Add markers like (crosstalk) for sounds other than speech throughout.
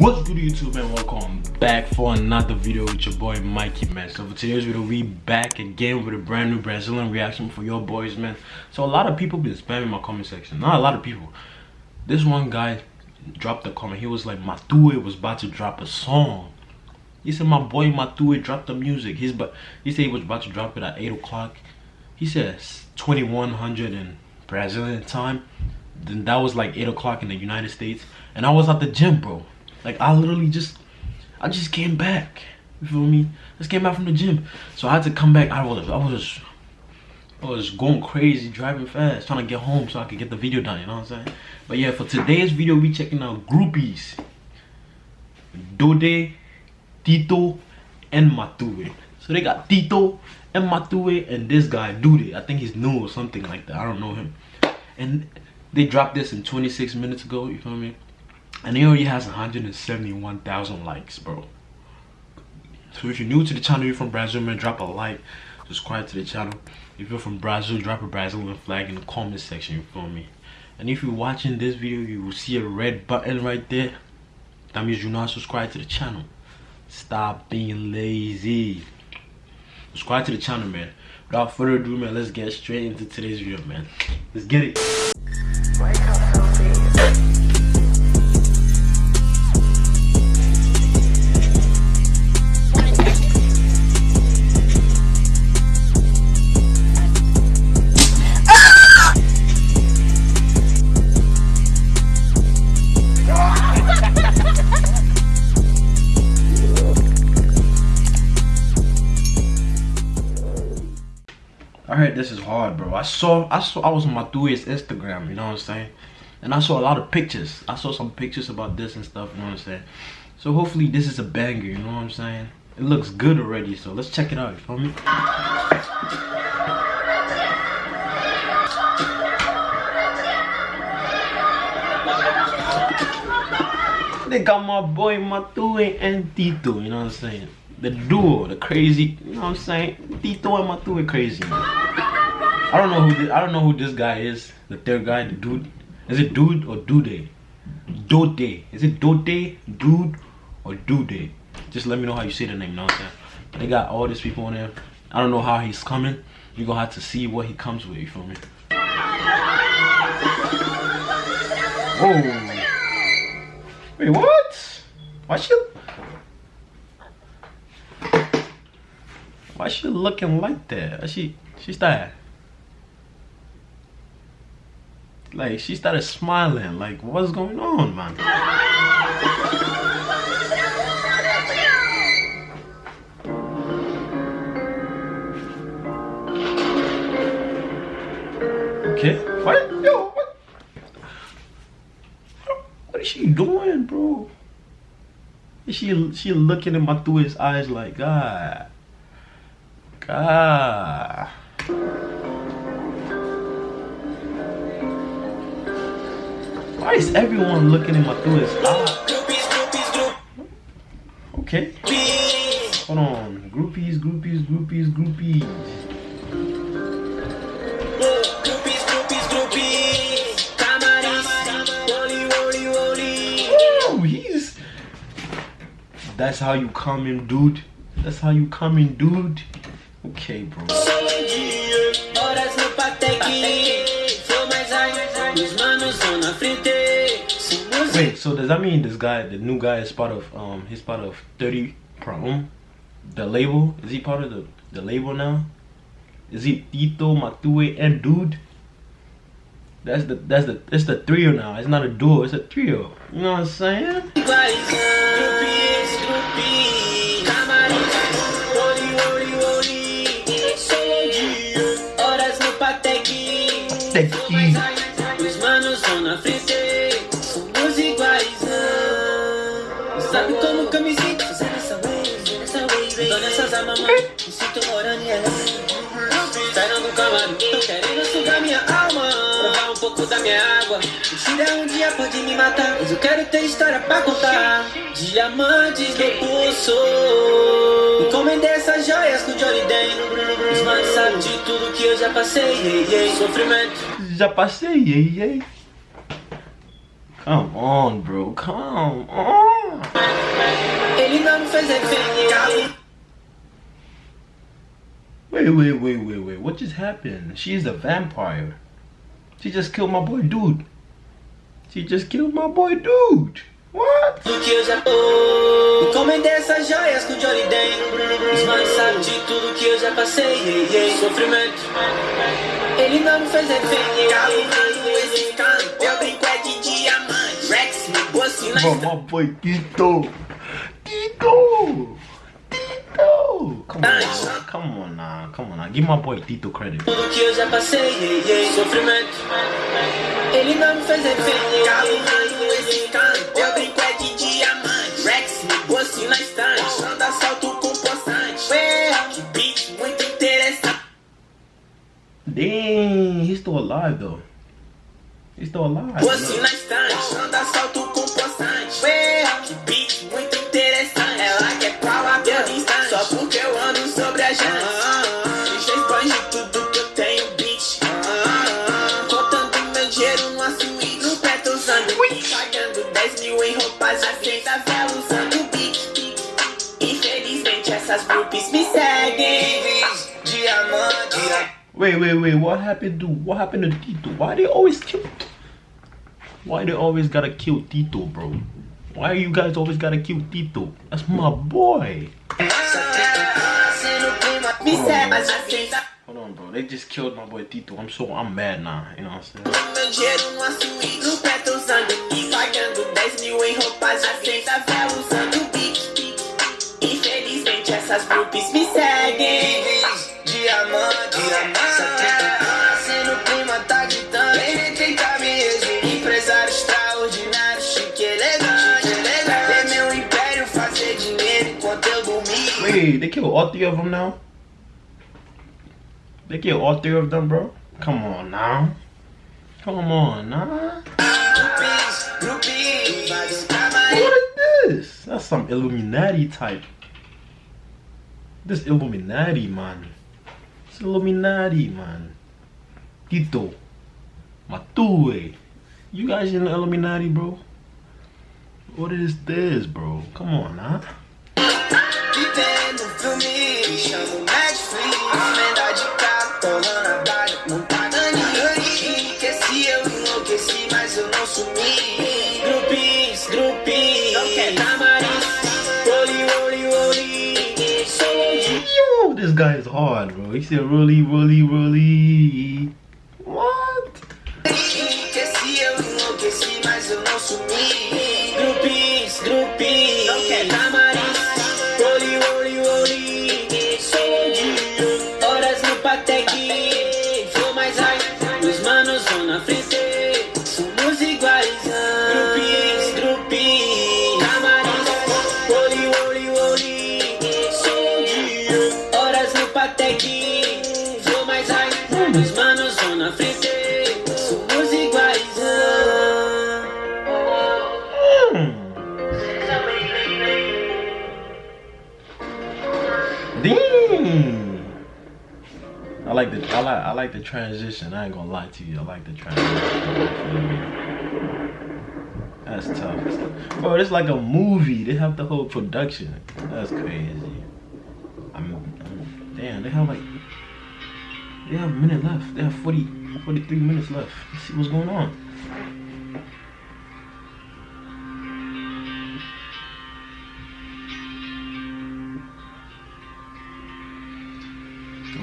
What's good YouTube man? Welcome back for another video with your boy Mikey man. So for today's video we back again with a brand new Brazilian reaction for your boys man. So a lot of people been spamming my comment section. Not a lot of people. This one guy dropped a comment. He was like Matue was about to drop a song. He said my boy Matue dropped the music. He's but he said he was about to drop it at 8 o'clock. He says 2100 in Brazilian time. Then that was like 8 o'clock in the United States. And I was at the gym bro. Like I literally just, I just came back. You feel me? Just came back from the gym, so I had to come back. I was, I was, I was going crazy, driving fast, trying to get home so I could get the video done. You know what I'm saying? But yeah, for today's video, we checking out groupies. Dode, Tito, and Matue. So they got Tito and Matue and this guy Dude. I think he's new or something like that. I don't know him. And they dropped this in 26 minutes ago. You feel me? And he already has 171,000 likes, bro. So if you're new to the channel, you're from Brazil, man, drop a like, subscribe to the channel. If you're from Brazil, drop a Brazilian flag in the comment section, you feel me? And if you're watching this video, you will see a red button right there. That means you're not subscribed to the channel. Stop being lazy. Subscribe to the channel, man. Without further ado, man, let's get straight into today's video, man. Let's get it. Hard, bro. I saw, I saw, I was on Matue's Instagram, you know what I'm saying? And I saw a lot of pictures. I saw some pictures about this and stuff, you know what I'm saying? So hopefully this is a banger, you know what I'm saying? It looks good already, so let's check it out, you feel me? They got my boy Matue and Tito, you know what I'm saying? The duo, the crazy, you know what I'm saying? Tito and Matue crazy, man. I don't know who this, I don't know who this guy is. The third guy, the dude. Is it dude or dude? Dode. Is it Dode, dude, or dude? Just let me know how you say the name. You know what I'm saying? They got all these people on there. I don't know how he's coming. You're gonna have to see what he comes with. You feel me? (laughs) Oh. Wait, what? Why she? Why she looking like that? She she started Like she started smiling. Like what's going on, man? Okay. What? Yo, what? What is she doing, bro? She she looking at my through his eyes like God. God. Why is everyone looking in my through ah. his eyes? Okay. Hold on. Groupies, groupies, groupies, groupies. That's how you come in, dude. That's how you come in, dude. Okay, bro. Wait, so does that mean this guy, the new guy, is part of um, he's part of 30 Prom, the label? Is he part of the the label now? Is he Tito, Matue, and Dude? That's the that's the it's the trio now. It's not a duo, it's a trio. You know what I'm saying? Os manos são na frente Sabe como que eu wave, nessa wave Dona essas almas, mano Me sinto morando em ela Saindo do camaro Tô querendo sugar pouco da minha água Mentira um dia pode me matar Mas eu quero ter história pra contar Diamantes no pulso Encomendei essas joias com Johnny Den Os manos sabem de tudo que eu já passei hey, hey. Sofrimento Já passei, hey, hey. Come on, bro. Come on. Ele não fez Wait, wait, wait, wait, wait. What just happened? She's a vampire. She just killed my boy, dude. She just killed my boy, dude. What? Do que eu já tô? Encomendei essas joias com Johnny Den Os manos sabem de tudo que eu já passei yeah, yeah. Sofrimento. Ele não me fez refém Calumado esse cano Eu brinco é de diamante. Rex, me na My boy Tito. Tito Come on, come on now, come on now. Give my boy Tito credit. Tudo que eu já passei yeah, yeah. Sofrimento. Ele não me fez refém Calumado esse cano Eu brinco é de diamante. Rex, me bolso na estante. Anda assalto com poçante. Que beat muito interessante. Dang, he's still alive though. He's still alive Bolso na estante. Anda assalto com poçante. Que beat Groupies me Diamante Wait, wait, wait, what happened to what happened to Tito? Why they always kill Why they always gotta kill Tito, bro? Why you guys always gotta kill Tito? That's my boy. Hold on, bro. They just killed my boy Tito. I'm so I'm mad now. You know what I'm saying? Diamante, Sendo prima tá gritando Ele tenta me exibir Empresário extraordinário, chique elegante Ver meu império fazer dinheiro enquanto eu dormia Wait, they killed all three of them now? They killed all three of them, bro? Come on now. Come on now. What is this? That's some Illuminati type. This Illuminati, man. This Illuminati, man. Tito. Matue. You guys in the Illuminati, bro? What is this, bro? Come on, huh? Bro. He said, really, really, really. Like the transition. I ain't gonna lie to you. I like the transition. That's tough. Bro, it's like a movie. They have the whole production. That's crazy. I'm, I'm damn, they have like they have a minute left. They have 40 43 minutes left. Let's see what's going on.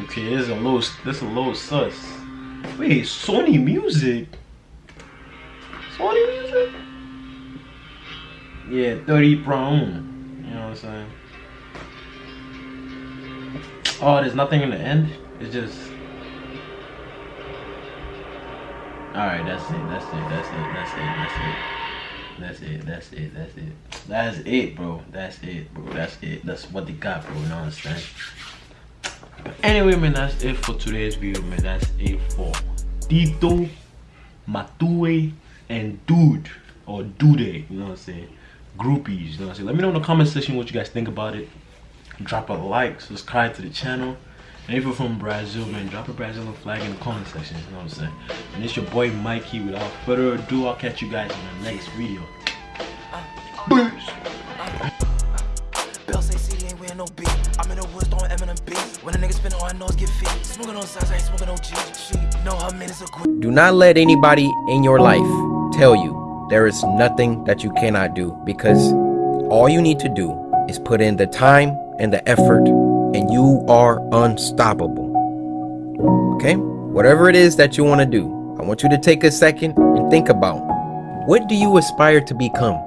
Okay, this is a little this is a little sus. Wait, Sony Music? Sony Music? Yeah, 30 Pro. You know what I'm saying? Oh, there's nothing in the end? It's just Alright, that's it, that's it, that's it, that's it, that's it. That's it, that's it, that's it. That's it, bro. That's it, bro. That's it. That's what they got, bro. You know what I'm saying? Anyway, man, that's it for today's video, man. That's it for Tito, Matue, and Dude. Or Dude, you know what I'm saying? Groupies, you know what I'm saying? Let me know in the comment section what you guys think about it. Drop a like, subscribe to the channel. And if you're from Brazil, man, drop a Brazilian flag in the comment section. You know what I'm saying? And it's your boy Mikey. Without further ado, I'll catch you guys in the next video. Peace. I'm in the woods throwing Eminem beat. When a nigga spin all know is get feet. Smoking on sides, I ain't smoking no G. She know her. Do not let anybody in your life tell you there is nothing that you cannot do because all you need to do is put in the time and the effort and you are unstoppable. Okay? Whatever it is that you want to do, I want you to take a second and think about what do you aspire to become?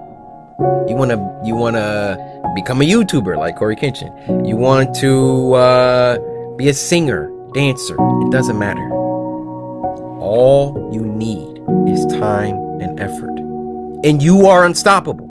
You want to you want to become a YouTuber like Cory Kenshin. You want to uh, be a singer, dancer. It doesn't matter. All you need is time and effort. And you are unstoppable.